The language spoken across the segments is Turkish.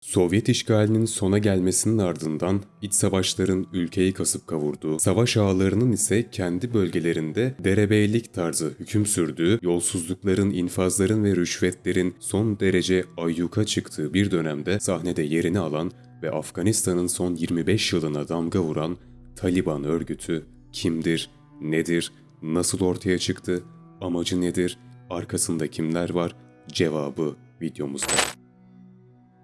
Sovyet işgalinin sona gelmesinin ardından iç savaşların ülkeyi kasıp kavurduğu, savaş ağalarının ise kendi bölgelerinde derebeylik tarzı hüküm sürdüğü, yolsuzlukların, infazların ve rüşvetlerin son derece ayyuka çıktığı bir dönemde sahnede yerini alan ve Afganistan'ın son 25 yılına damga vuran Taliban örgütü kimdir, nedir, nasıl ortaya çıktı, amacı nedir, arkasında kimler var cevabı videomuzda.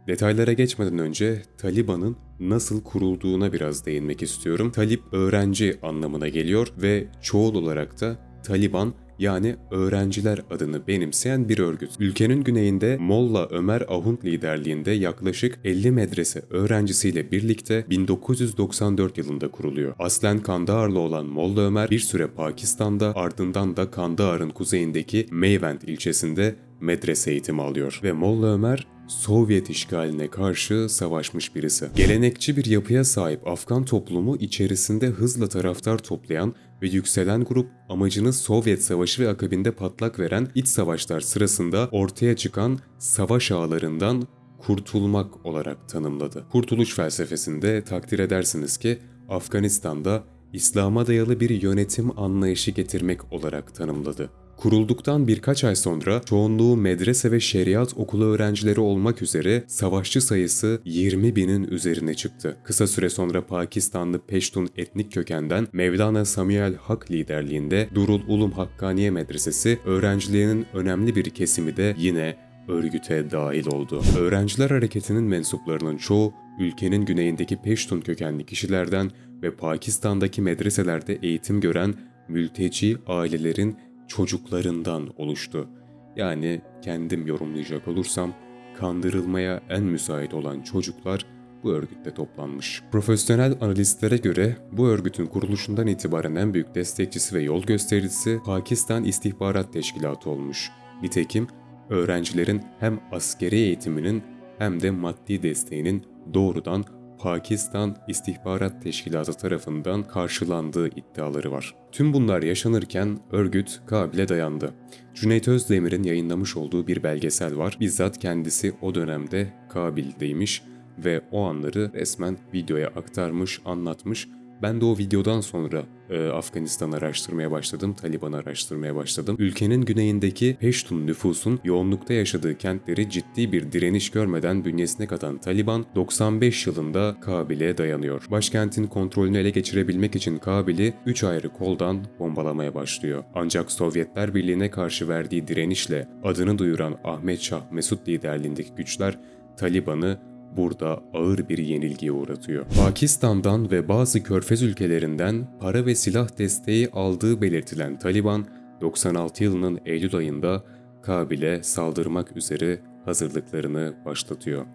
Detaylara geçmeden önce Taliban'ın nasıl kurulduğuna biraz değinmek istiyorum. Talip öğrenci anlamına geliyor ve çoğul olarak da Taliban yani öğrenciler adını benimseyen bir örgüt. Ülkenin güneyinde Molla Ömer Ahund liderliğinde yaklaşık 50 medrese öğrencisiyle birlikte 1994 yılında kuruluyor. Aslen Kandaharlı olan Molla Ömer bir süre Pakistan'da ardından da Kandahar'ın kuzeyindeki Meyvend ilçesinde medrese eğitimi alıyor ve Molla Ömer Sovyet işgaline karşı savaşmış birisi. Gelenekçi bir yapıya sahip Afgan toplumu içerisinde hızla taraftar toplayan ve yükselen grup amacını Sovyet Savaşı ve akabinde patlak veren iç savaşlar sırasında ortaya çıkan savaş ağlarından kurtulmak olarak tanımladı. Kurtuluş felsefesinde takdir edersiniz ki Afganistan'da İslam'a dayalı bir yönetim anlayışı getirmek olarak tanımladı. Kurulduktan birkaç ay sonra çoğunluğu medrese ve şeriat okulu öğrencileri olmak üzere savaşçı sayısı 20 binin üzerine çıktı. Kısa süre sonra Pakistanlı Peştun etnik kökenden Mevlana Samuel Hak liderliğinde Durul Ulum Hakkaniye Medresesi öğrencilerinin önemli bir kesimi de yine örgüte dahil oldu. Öğrenciler hareketinin mensuplarının çoğu ülkenin güneyindeki Peştun kökenli kişilerden ve Pakistan'daki medreselerde eğitim gören mülteci ailelerin çocuklarından oluştu. Yani kendim yorumlayacak olursam kandırılmaya en müsait olan çocuklar bu örgütte toplanmış. Profesyonel analistlere göre bu örgütün kuruluşundan itibaren en büyük destekçisi ve yol göstericisi Pakistan İstihbarat Teşkilatı olmuş. Nitekim öğrencilerin hem askeri eğitiminin hem de maddi desteğinin doğrudan Pakistan İstihbarat Teşkilatı tarafından karşılandığı iddiaları var. Tüm bunlar yaşanırken örgüt Kabil'e dayandı. Cüneyt Özdemir'in yayınlamış olduğu bir belgesel var. Bizzat kendisi o dönemde Kabil'deymiş ve o anları resmen videoya aktarmış, anlatmış ben de o videodan sonra e, Afganistan araştırmaya başladım, Taliban araştırmaya başladım. Ülkenin güneyindeki Peştun nüfusun yoğunlukta yaşadığı kentleri ciddi bir direniş görmeden bünyesine katan Taliban 95 yılında Kabil'e dayanıyor. Başkentin kontrolünü ele geçirebilmek için Kabil'i 3 ayrı koldan bombalamaya başlıyor. Ancak Sovyetler Birliği'ne karşı verdiği direnişle adını duyuran Ahmet Şah Mesut liderliğindeki güçler Taliban'ı burada ağır bir yenilgiye uğratıyor. Pakistan'dan ve bazı körfez ülkelerinden para ve silah desteği aldığı belirtilen Taliban, 96 yılının Eylül ayında Kabil'e saldırmak üzere hazırlıklarını başlatıyor.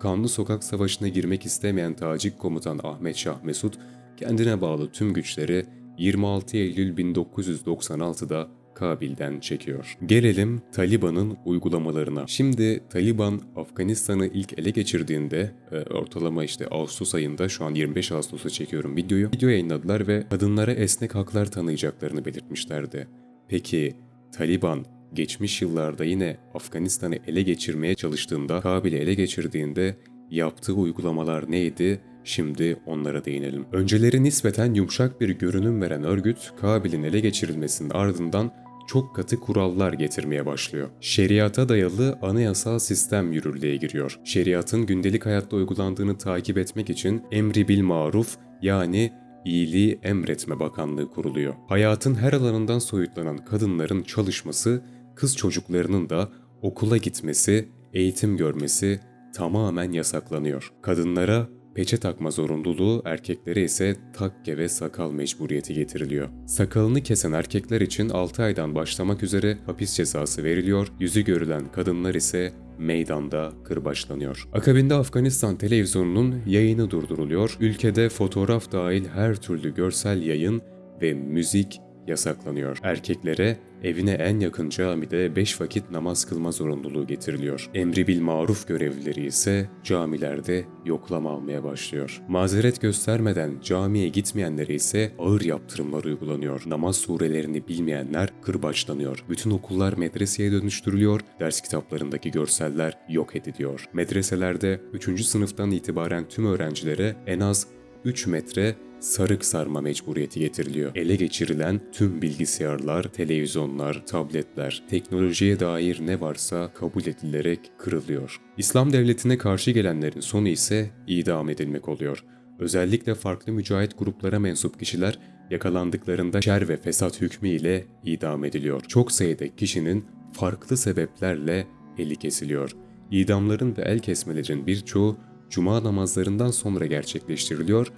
Kanlı sokak savaşına girmek istemeyen Tacik komutan Ahmet Şah Mesut, kendine bağlı tüm güçleri 26 Eylül 1996'da Kabil'den çekiyor. Gelelim Taliban'ın uygulamalarına. Şimdi Taliban Afganistan'ı ilk ele geçirdiğinde e, ortalama işte Ağustos ayında şu an 25 Ağustos'a çekiyorum videoyu. Video yayınladılar ve kadınlara esnek haklar tanıyacaklarını belirtmişlerdi. Peki Taliban geçmiş yıllarda yine Afganistan'ı ele geçirmeye çalıştığında, Kabil'i ele geçirdiğinde yaptığı uygulamalar neydi? Şimdi onlara değinelim. Önceleri nispeten yumuşak bir görünüm veren örgüt, Kabil'in ele geçirilmesinin ardından çok katı kurallar getirmeye başlıyor. Şeriata dayalı anayasal sistem yürürlüğe giriyor. Şeriatın gündelik hayatta uygulandığını takip etmek için emri bil maruf yani iyiliği emretme bakanlığı kuruluyor. Hayatın her alanından soyutlanan kadınların çalışması, kız çocuklarının da okula gitmesi, eğitim görmesi tamamen yasaklanıyor. Kadınlara peçe takma zorunluluğu erkeklere ise takke ve sakal mecburiyeti getiriliyor. Sakalını kesen erkekler için 6 aydan başlamak üzere hapis cezası veriliyor, yüzü görülen kadınlar ise meydanda kırbaçlanıyor. Akabinde Afganistan televizyonunun yayını durduruluyor, ülkede fotoğraf dahil her türlü görsel yayın ve müzik yasaklanıyor. Erkeklere evine en yakın camide 5 vakit namaz kılma zorunluluğu getiriliyor. Emri bil maruf görevlileri ise camilerde yoklama almaya başlıyor. Mazeret göstermeden camiye gitmeyenlere ise ağır yaptırımlar uygulanıyor. Namaz surelerini bilmeyenler kırbaçlanıyor. Bütün okullar medreseye dönüştürülüyor, ders kitaplarındaki görseller yok ediliyor. Medreselerde 3. sınıftan itibaren tüm öğrencilere en az 3 metre sarık sarma mecburiyeti getiriliyor. Ele geçirilen tüm bilgisayarlar, televizyonlar, tabletler, teknolojiye dair ne varsa kabul edilerek kırılıyor. İslam devletine karşı gelenlerin sonu ise idam edilmek oluyor. Özellikle farklı mücahit gruplara mensup kişiler yakalandıklarında şer ve fesat hükmü ile idam ediliyor. Çok sayıda kişinin farklı sebeplerle eli kesiliyor. İdamların ve el kesmelerin birçoğu cuma namazlarından sonra gerçekleştiriliyor ve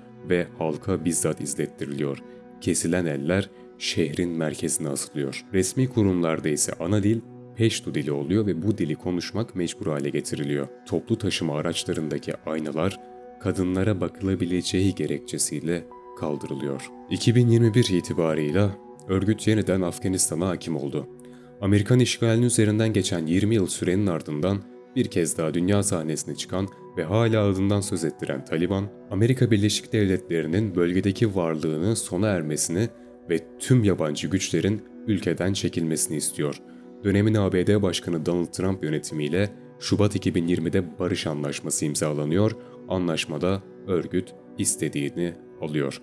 halka bizzat izlettiriliyor. Kesilen eller şehrin merkezine asılıyor. Resmi kurumlarda ise ana dil Peştu dili oluyor ve bu dili konuşmak mecbur hale getiriliyor. Toplu taşıma araçlarındaki aynalar kadınlara bakılabileceği gerekçesiyle kaldırılıyor. 2021 itibarıyla örgüt yeniden Afganistan'a hakim oldu. Amerikan işgalinin üzerinden geçen 20 yıl sürenin ardından bir kez daha dünya sahnesine çıkan ve hala adından söz ettiren Taliban, Amerika Birleşik Devletleri'nin bölgedeki varlığını sona ermesini ve tüm yabancı güçlerin ülkeden çekilmesini istiyor. Dönemin ABD Başkanı Donald Trump yönetimiyle Şubat 2020'de barış anlaşması imzalanıyor. Anlaşmada örgüt istediğini alıyor.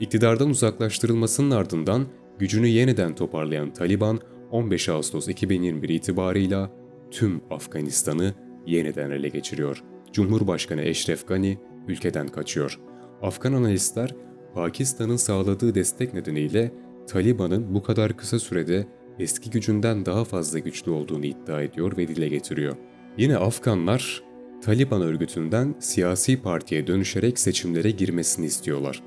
İktidardan uzaklaştırılmasının ardından gücünü yeniden toparlayan Taliban 15 Ağustos 2021 itibarıyla tüm Afganistan'ı yeniden ele geçiriyor. Cumhurbaşkanı Eşref Gani ülkeden kaçıyor. Afgan analistler Pakistan'ın sağladığı destek nedeniyle Taliban'ın bu kadar kısa sürede eski gücünden daha fazla güçlü olduğunu iddia ediyor ve dile getiriyor. Yine Afganlar Taliban örgütünden siyasi partiye dönüşerek seçimlere girmesini istiyorlar.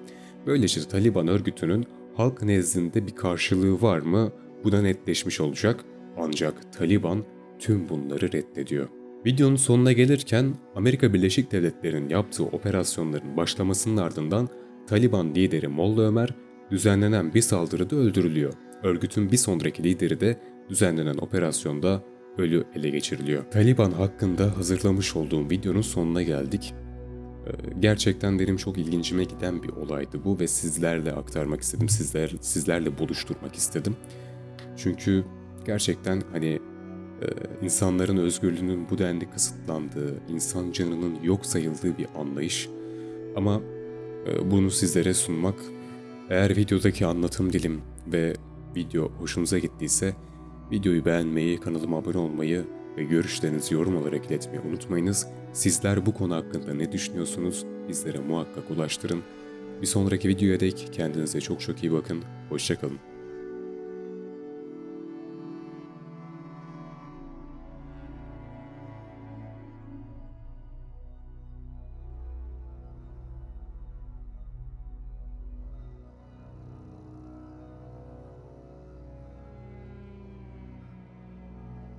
Böylece Taliban örgütünün halk nezdinde bir karşılığı var mı bu da netleşmiş olacak ancak Taliban tüm bunları reddediyor. Videonun sonuna gelirken Amerika Birleşik Devletleri'nin yaptığı operasyonların başlamasının ardından Taliban lideri Molla Ömer düzenlenen bir saldırıda öldürülüyor. Örgütün bir sonraki lideri de düzenlenen operasyonda ölü ele geçiriliyor. Taliban hakkında hazırlamış olduğum videonun sonuna geldik. Ee, Gerçekten benim çok ilgincime giden bir olaydı bu ve sizlerle aktarmak istedim. Sizler sizlerle buluşturmak istedim. Çünkü gerçekten hani e, insanların özgürlüğünün bu denli kısıtlandığı, insan canının yok sayıldığı bir anlayış. Ama e, bunu sizlere sunmak, eğer videodaki anlatım dilim ve video hoşunuza gittiyse videoyu beğenmeyi, kanalıma abone olmayı ve görüşlerinizi yorum olarak iletmeyi unutmayınız. Sizler bu konu hakkında ne düşünüyorsunuz? Bizlere muhakkak ulaştırın. Bir sonraki videoya dek kendinize çok çok iyi bakın. Hoşçakalın.